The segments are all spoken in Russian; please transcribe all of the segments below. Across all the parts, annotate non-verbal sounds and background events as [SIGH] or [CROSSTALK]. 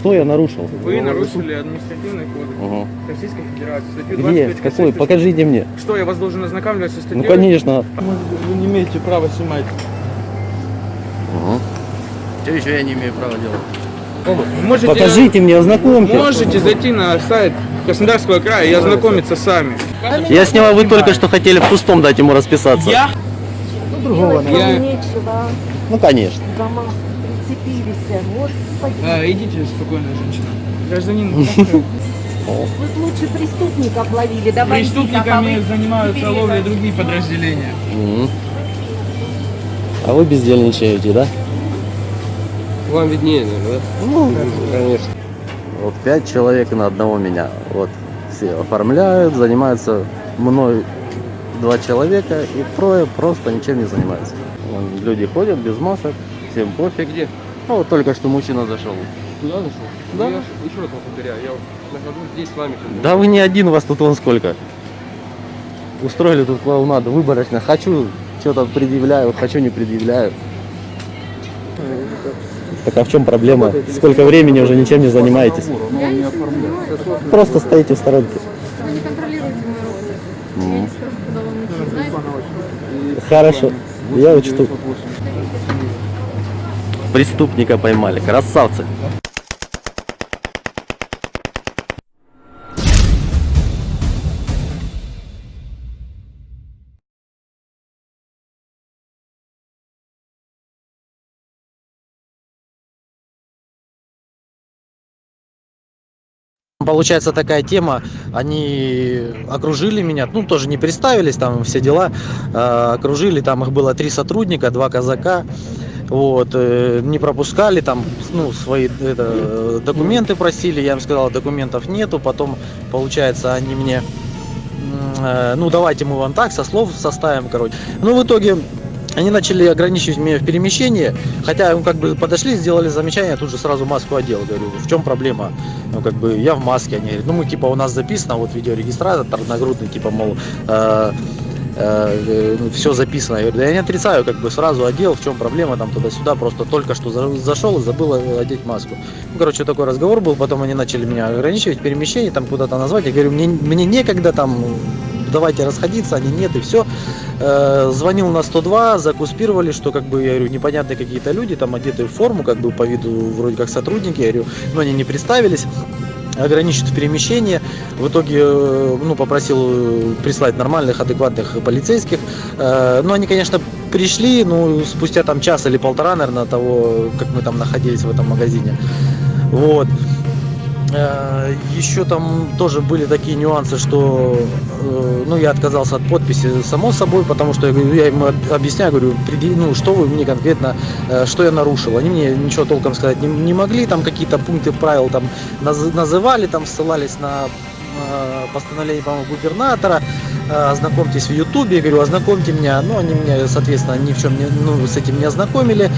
что я нарушил? Вы нарушили административный кодекс Ага. Российской Федерации. Статью Где? 25 Какой? Конституции. Покажите мне. Что, я вас должен ознакомливать со статьей? Ну, конечно. Вы не имеете права снимать. Что еще я не имею права делать? Можете, Покажите мне, ознакомьте. Можете зайти на сайт Краснодарского края и ознакомиться сами. Я сняла, вы только что хотели в пустом дать ему расписаться. Я? Делать Я- вам нечего. Ну, конечно. Дома прицепились. Господи. А, идите, спокойно, женщина. Гражданин, [LAUGHS] Вы лучше преступников ловили. да, бандитов, а преступниками занимаются это- другие подразделения. А вы бездельничаете, да? Вам виднее, наверное, да? Ну, Конечно. Вот пять человек на одного меня. Вот все оформляют, занимаются мной два человека и трое просто ничем не занимаются. Люди ходят без масок, всем пофиг. Где? Ну вот только что мужчина зашел. Куда зашел? Да. Я ж- еще раз вам повторяю, я нахожусь здесь с вами. Да вы не один, вас тут вон сколько. Устроили тут клоунаду выборочно. Хочу, что-то предъявляю, хочу, не предъявляю. Так а в чем проблема? Сколько времени уже ничем не занимаетесь? Просто стоите в сторонке. Вы не контролируете мою работу. Я не скажу, куда вам идти, знаете? Хорошо, я учту. Преступника поймали, красавцы. Получается такая тема, они окружили меня, ну тоже не представились, там все дела, э, окружили, там их было три сотрудника, два казака, вот, э, не пропускали, там, ну, свои это, э, документы просили, я им сказал, документов нету, потом, получается, они мне, э, ну, давайте мы вам так, со слов составим, короче. Ну, в итоге они начали ограничивать меня в перемещении, хотя ну, как бы подошли, сделали замечание, тут же сразу маску одел. Говорю, в чем проблема? Ну, как бы я в маске, они говорят, ну мы типа у нас записано, вот видеорегистратор нагрудный, типа, мол, все записано. Я говорю, да я не отрицаю, как бы сразу одел, в чем проблема, там туда-сюда, просто только что за- зашел и забыл одеть маску. Ну, короче, такой разговор был, потом они начали меня ограничивать в перемещении, там куда-то назвать. Я говорю, мне, мне некогда там, давайте расходиться, они нет, и все. Э, звонил на 102, закуспировали, что как бы, я говорю, непонятные какие-то люди, там одетые в форму, как бы по виду вроде как сотрудники, я говорю, но они не представились ограничит в перемещении. В итоге, э, ну, попросил э, прислать нормальных, адекватных полицейских. Э, Ну, они, конечно, пришли, ну, спустя там час или полтора, наверное, того, как мы там находились в этом магазине. Вот. Э, Еще там тоже были такие нюансы, что э, ну, я отказался от подписи само собой, потому что я, им об- объясняю, говорю, «Преди- ну, что вы мне конкретно, э, что я нарушил. Они мне ничего толком сказать не, не могли, там какие-то пункты правил там наз- называли, там ссылались на постановление, по-моему, губернатора, ознакомьтесь в Ютубе, я говорю, ознакомьте меня, ну, они меня, соответственно, ни в чем не, ну, с этим не ознакомили.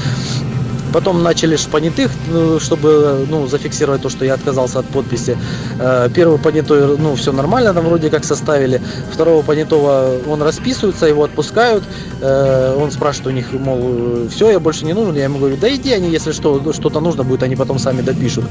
Потом начали ж понятых, ну, чтобы ну, зафиксировать то, что я отказался от подписи. Э, Первый понятой, ну, все нормально, там вроде как составили. Второго понятого, он расписывается, его отпускают. Э, Он спрашивает у них, мол, все, я больше не нужен. Я ему говорю, да иди, они, если что, что-то нужно будет, они потом сами допишут.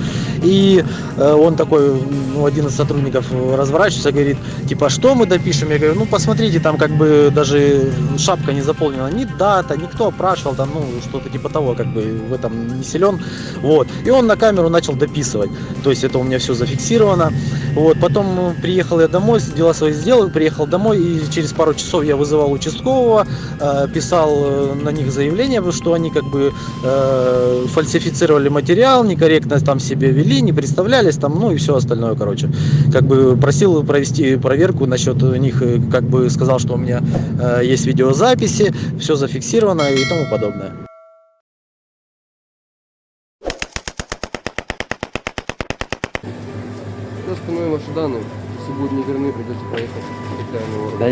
И э, он такой, ну, один из сотрудников разворачивается, говорит, типа, что мы допишем? Я говорю, ну, посмотрите, там как бы даже шапка не заполнена, ни дата, никто опрашивал, там, ну, что-то типа того, как бы в этом не силен. Вот. И он на камеру начал дописывать. То есть это у меня все зафиксировано. Вот. Потом приехал я домой, дела свои сделал, приехал домой, и через пару часов я вызывал участкового, э, писал э, на них заявление, что они как бы э, фальсифицировали материал, некорректно там себя вели, не представлялись, там, ну и все остальное, короче. Как бы просил провести проверку насчет них, как бы сказал, что у меня есть видеозаписи, все зафиксировано и тому подобное.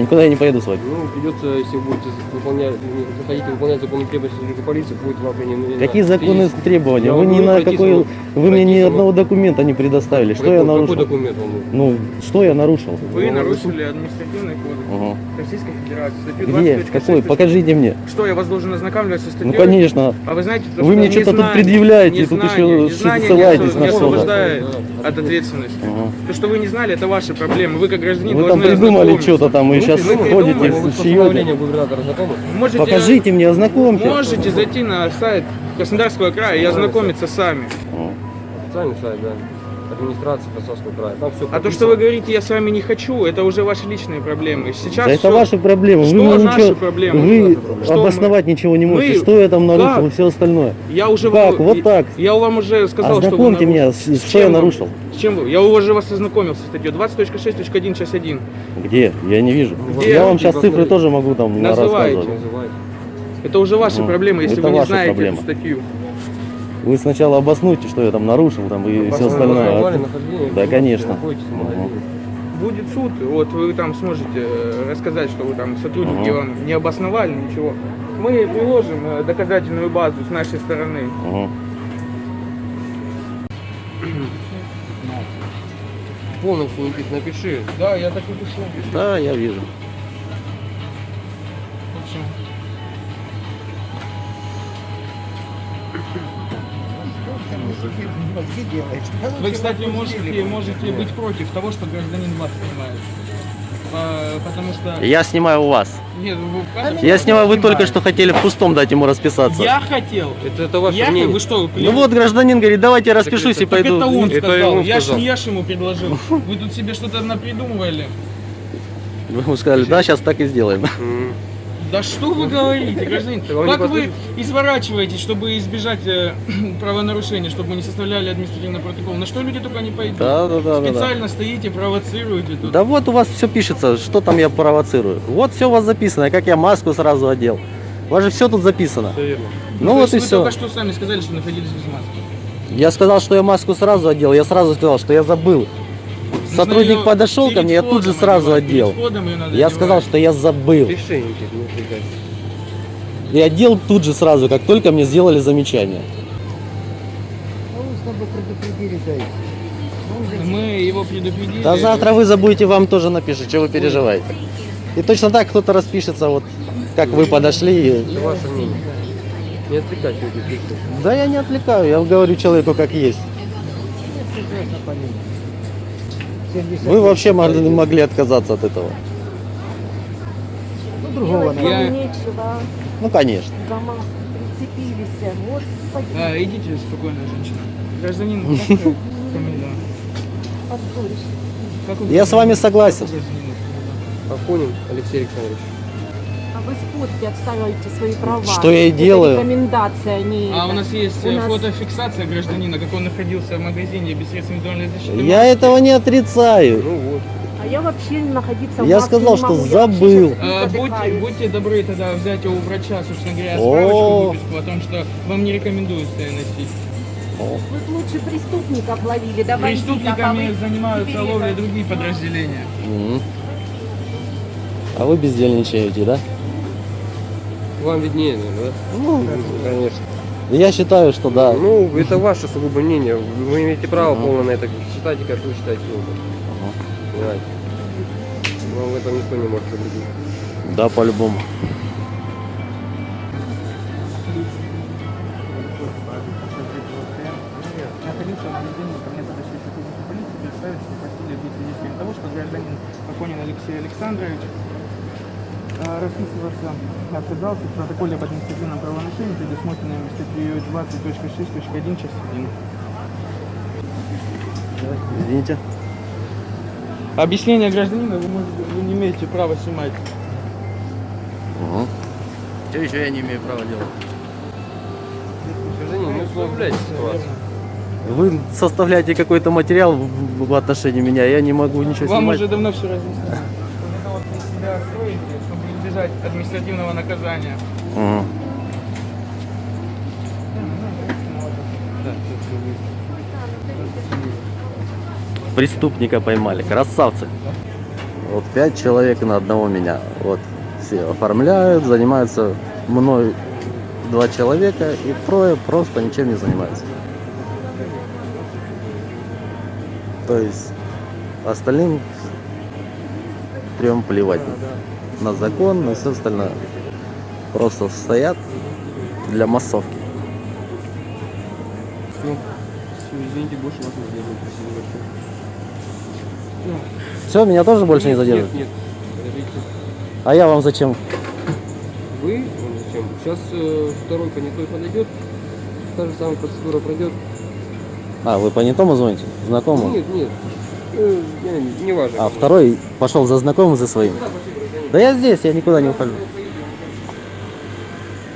Никуда я не поеду с вами. Ну, придется, если вы будете выполнять, хотите выполнять законы требования сотрудника полиции, будет вам принято. Какие законы требования? Вы ни на какой, вы мне ни одного документа не предоставили. Что какой, я Какой нарушил? документ вам нужен? Ну, что я нарушил? Вы нарушили административный кодекс. Российской Федерации. Статью Где? 20.6. Какой? Покажите мне. Что, я вас должен ознакомливать со статьей? Ну, конечно. А вы знаете, то, Вы что мне что-то тут предъявляете, тут еще незнание ссылаетесь не на что-то. освобождает от ответственности. Ага. То, что вы не знали, это ваши проблемы. Вы как гражданин Вы там придумали что-то там, и сейчас вы ходите, Вы с? Можете, Покажите мне, ознакомьте. Можете зайти на сайт Краснодарского края и ознакомиться сами. Официальный сайт, да. Администрация Краснодарского края. Там все А то, что вы говорите, я с вами не хочу, это уже ваши личные проблемы. Сейчас Да это всё- ваши проблемы. Что вы наши ничего, проблемы? Вы Что обосновать ничего не можете. Мы- Что я там нарушил Как? и все остальное. Я уже Как? вам- Вот так. Я вам уже сказал, что вы нарушили. меня, с- С что я чем вы? нарушил. С чем вы? Я уже вас ознакомил со статьей 20.6.1, часть 1. Где? Я не вижу. Где? Я вам Где? сейчас цифры тоже могу там Называйте. рассказывать. называете. Это уже ваши Ну, проблемы, если это вы не знаете проблемы. эту статью. Вы сначала обоснуйте, что я там нарушил там и все остальное. Основали нахождение, Да, конечно. Будет суд, вот вы там сможете э, рассказать, что вы там сотрудники Ага. вам не обосновали ничего. Мы приложим э, доказательную базу с нашей стороны. Полностью Никит, напиши. Да, я так и пишу. Да, я вижу. Вы, кстати, можете, можете быть против того, что гражданин вас снимает. А, Потому что... Я снимаю у вас. Нет, вы Я снимаю, вы только что хотели в пустом дать ему расписаться. Я хотел. Это, это ваше Я мнение. вы что, Ну вот гражданин говорит, давайте я распишусь и Так пойду. это он Это сказал. он я, ж, сказал. не я ж ему предложил. Вы тут себе что-то напридумывали. Вы ему сказали, да, сейчас так и сделаем. Да что вы говорите, гражданин? Как вы изворачиваетесь, чтобы избежать э, [CLEARS THROAT] правонарушения, чтобы мы не составляли административный протокол? На что люди только не пойдут? Да, да, да, да, да. Специально стоите, провоцируете тут. Да вот у вас все пишется, что там я провоцирую. Вот все у вас записано, как я маску сразу одел. У вас же все тут записано. Всё верно. Ну То вот есть и вы все. только что сами сказали, что находились без маски. Я сказал, что я маску сразу одел, я сразу сказал, что я забыл. Сотрудник её подошел ко мне, я тут же сразу одел. Я сказал, что я забыл. И одел тут же сразу, как только мне сделали замечание. Мы его предупредили. Да завтра вы забудете, вам тоже напишут, что вы переживаете. И точно так кто-то распишется, вот как вы подошли. и- Это ваше мнение. Не пиши. Да я не отвлекаю, я говорю человеку как есть. Вы вообще могли, могли отказаться от этого. Делать вам Я- нечего. Ну, конечно. Дома прицепились. Господи, А, идите, спокойно, женщина. Гражданин, [LAUGHS] как Я с вами согласен. Афонин Алексей Александрович. А вы в спорте отстаиваете свои права. Что я и Это делаю. рекомендация, а не А это. у нас есть У э, нас- фотофиксация гражданина, как он находился в магазине без средств индивидуальной защиты. Я этого не отрицаю. Ну вот. А я вообще находиться в Я сказал, не что могу. Забыл. А, будьте, будьте добры тогда взять у врача, собственно говоря, О. справочку выписку о том, что вам не рекомендуется носить. Вы б лучше преступников ловили, да а Преступниками вы занимаются это- другие подразделения. А вы бездельничаете, да? Вам виднее, наверное, Ну, да? Конечно. я считаю, что да. Ну, это ваше сугубо мнение. Вы имеете право Ага. полное на это. Считайте, как вы считаете. Ага. Понимаете? Вам в этом никто не может запретить. Да, по-любому. Расписываться отказался в протоколе об административном правонарушении, предусмотренном статьей 20.6.1, часть 1. Извините. Объяснение гражданина вы, можете, вы не имеете права снимать. Угу. Что еще я не имею права делать? Гражданин, не усугубляйте ситуацию. Вы составляете какой-то материал в, отношении меня, я не могу ничего Вам снимать. уже давно все разъяснили. Это вот вы себя строите, чтобы избежать административного наказания. Мгм. Преступника поймали, красавцы. Вот пять человек на одного меня. Вот все оформляют, занимаются мной два человека и трое просто ничем не занимаются. То есть остальным трем плевать на закон, на все остальное. Просто стоят для массовки. Все. Все, извините, больше вас не сделаю. Спасибо большое. Все, меня тоже больше не Нет, задерживают. Нет, нет. Подождите. А я вам зачем? Вы, ну, зачем? Сейчас э, второй понятой подойдет, та же самая процедура пройдет. А, вы по не тому звоните? Знакомому? Нет, нет. Э, не, не важно. А второй пошел за знакомым, за своим. Да, я здесь, я никуда не ухожу.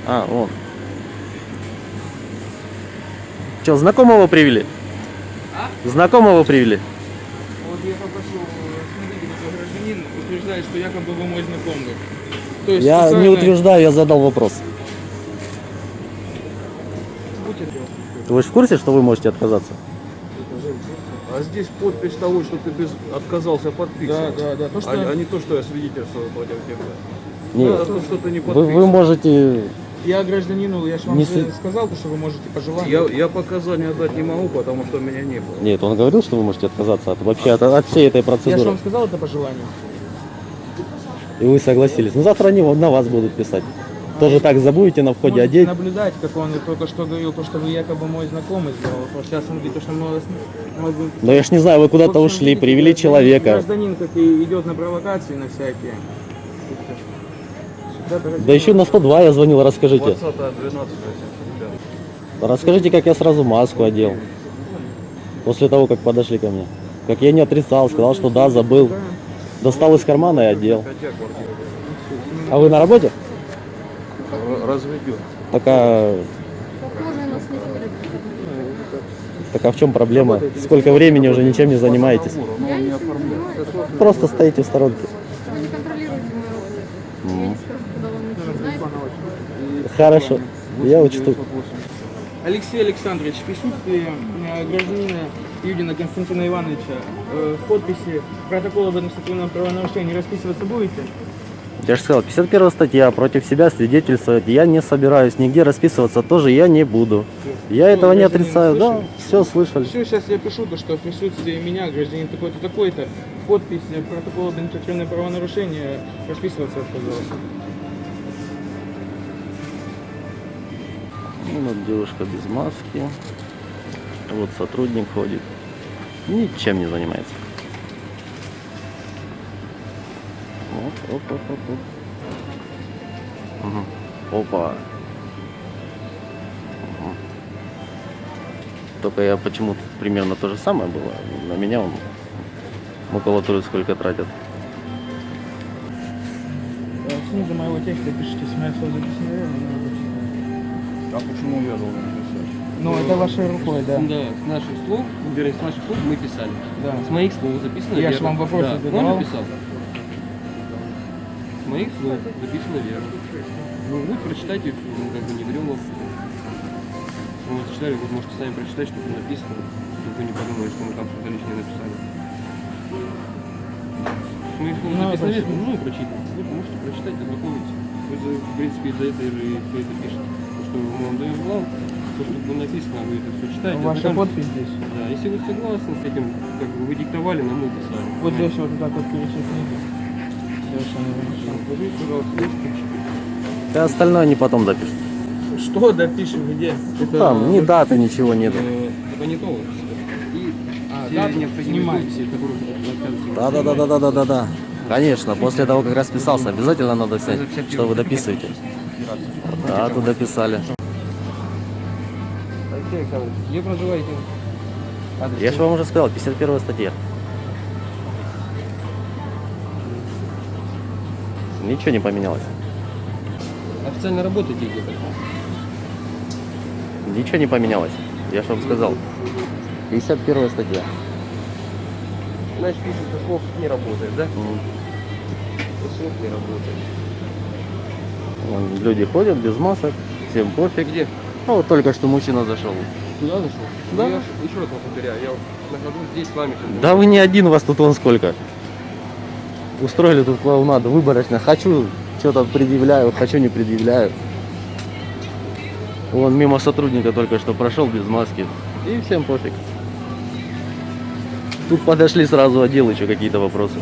А, вон. Че, знакомого привели? Знакомого привели? Вот я попрошу, смотрите, гражданин утверждает, что якобы вы мой знакомый. То есть Я не специально- утверждаю, я задал вопрос. Вы же в курсе, что вы можете отказаться? Здесь подпись того, что ты без... отказался Да, подписывать. да, да. То, что... А, а не то, что я свидетельствовал против тебя. Нет. А то, что ты не Вы, подписывал. вы можете... Я гражданину, я же вам Не сказал, то, что вы можете по желанию. Я, я показания дать не могу, потому что меня не было. Нет, он говорил, что вы можете отказаться от, вообще от, от всей этой Я же процедуры. вам сказал это по желанию. И вы согласились. Ну завтра они на вас будут писать. Тоже так забудете на входе Можете одеть. наблюдать, как он только что говорил, то, что вы якобы мой знакомый сделал. Вот сейчас он говорит, то, что мы вас... Но я ж не знаю, вы куда-то ушли, видите, привели гражданин- человека. Гражданин, как и идет на провокации на всякие. Да еще на 102 я звонил, расскажите. 20 12 ребят. Расскажите, как я сразу маску одел. После того, как подошли ко мне. Как я не отрицал, сказал, что да, забыл. Достал из кармана и одел. А вы на работе? Р- разведен. Так а, так а в чем проблема? Сколько времени уже ничем не занимаетесь? Просто стоите в сторонке. Хорошо, я учту. Алексей Александрович, в присутствии э, гражданина Юдина Константина Ивановича э, в подписи протокола об административном правонарушении расписываться будете? Я же сказал, 51 статья, против себя свидетельствовать я не собираюсь, нигде расписываться тоже я не буду. Я этого не отрицаю, да, слышали? все слышали. Все, сейчас я пишу, то, что в присутствии меня гражданин такой-то, такой-то, подпись э, протокола об административном правонарушении расписываться отказался. Ну, вот девушка без маски. Вот сотрудник ходит. Ничем не занимается. Вот, оп, оп, оп, оп. Мгм. Опа. Мгм. Только я почему-то примерно то же самое было. На меня он макулатуру сколько тратят. Снизу моего текста пишите с моей. А почему я должен написать? Ну, это вашей рукой, да. Да, с наших слов, вернее, с наших слов мы писали. да. С моих слов записано Я ж верно. вам вопросы да, задавал. Он написал. Моих слов записано верно. Ну, вы прочитайте, ну, как бы не берем вас. Вы не читали, вы можете сами прочитать, что там написано. Чтобы вы не подумали, что мы там что-то лишнее написали. Моих слов Ну, записано верно, ну и прочитайте. Вы можете прочитать, ознакомиться. Вы в принципе, из-за этого же и все это пишете. То, что мы вам даем план, то, что было написано, вы это все читаете. Ваша ознакомитесь. подпись здесь. Да, если вы согласны с этим, как бы вы диктовали, нам мы писали. Вот здесь вот так вот перечеркните. Да остальное они потом допишут. Что допишем где? Это Там ни даты, ничего нету. Э, Это не то. Да, да, да, да, да, да, да, да. Конечно, после того, как расписался, обязательно надо снять, что вы дописываете. Да, тут дописали. Алексей Александрович, где проживаете? Я же вам уже сказал, 51 статья. Ничего не поменялось. Официально работаете где-то? Ничего не поменялось. Я же вам сказал. 51 статья. Значит, пишет, что слов не работает, да? Что слов не работает. Вон Люди ходят без масок, всем пофиг. Где? А вот только что мужчина зашел. Туда зашел? Да. Ну, Я ж- еще раз вам повторяю, я нахожусь здесь с вами. Да вы не один, вас тут вон сколько. Устроили тут клоунаду выборочно. Хочу, что-то предъявляю, хочу, не предъявляю. Вон мимо сотрудника только что прошел без маски. И всем пофиг. Тут подошли сразу отдел еще какие-то вопросы.